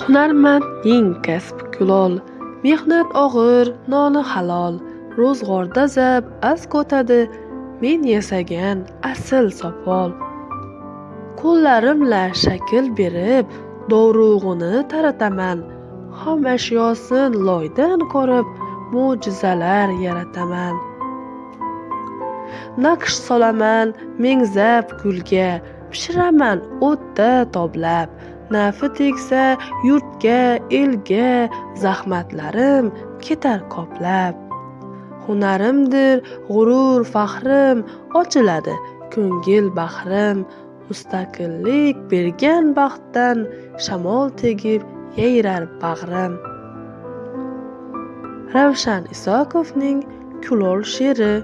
Hunarmandning kasb kulol, mehnat og'ir, noni halol. Ro'zg'orda zab az ko'tadi, men yasagan asl sopol. Qo'llarimla shakl berib, dovrug'ini tarataman. Xom ashyosin loydan ko'rib, mo'jizalar yarataman. Naqsh solaman mengzab gulga, pishiraman o'tda toblab. Nafi tegsa yurtga, elga, zahmatlarim ketar qoplab. Hunarimdir g'urur, faxrim, ochiladi ko'ngil bahrim. Mustaqillik bergan baxtdan shamol tegib yayrar bag'rim. Ravshan isokovning Kulol she'ri